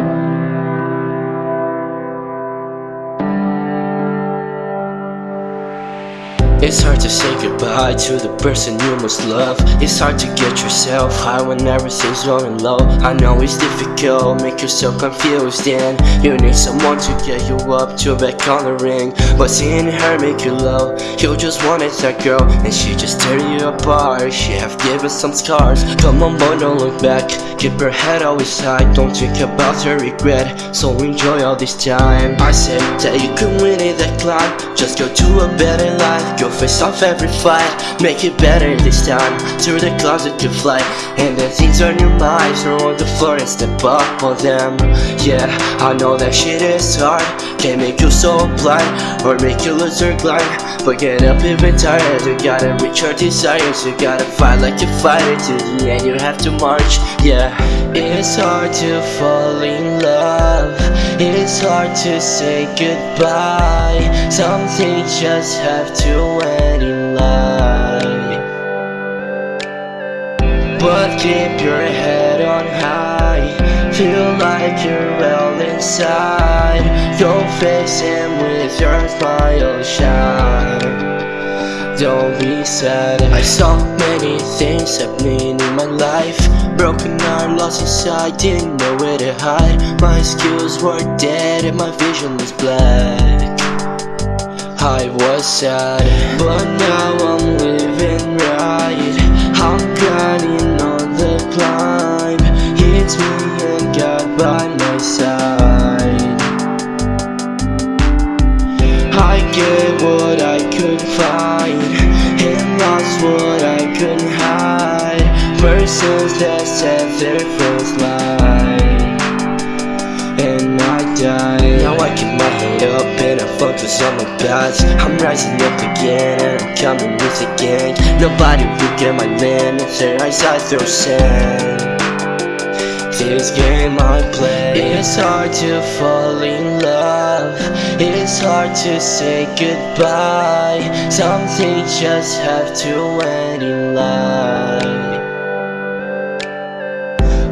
Thank you. It's hard to say goodbye to the person you most love. It's hard to get yourself high when everything's going low. I know it's difficult, make yourself confused And you need someone to get you up to back on the ring. But seeing her make you low? You just wanted that girl And she just tear you apart. She have given some scars. Come on boy, don't look back. Keep your head always high. Don't think about your regret. So enjoy all this time. I said that you can win it that climb Just go to a better life Go face off every fight. Make it better this time Through the closet you fly And the things on your mind Throw on the floor and step up on them. Yeah, I know that shit is hard Can make you so blind Or make you lose your grind. But get up even tired You gotta reach your desires. You gotta fight like you fight it To the end you have to march. Yeah, it's hard to fall in love It's hard to say goodbye. Some things just have to end in life But keep your head on high. Feel like you're well inside. Go face him with your smile shine don't be sad. I saw many things happening in my life. Broken heart, lost inside, didn't know where to hide. My skills were dead and my vision was black. I was sad, but now I'm living right. I'm grinding on the climb. It's me and God by Persons that set their first line And I died. Now I keep my head up and I focus on my past I'm rising up again and I'm coming with a gang. Nobody will get my man If their eyes I throw sand this game I play It's hard to fall in love. It's hard to say goodbye. Some things just have to end in life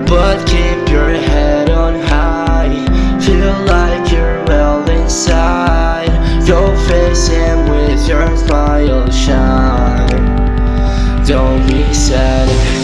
But keep your head on high. Feel like you're well inside. Go face him with your smile shine. Don't be sad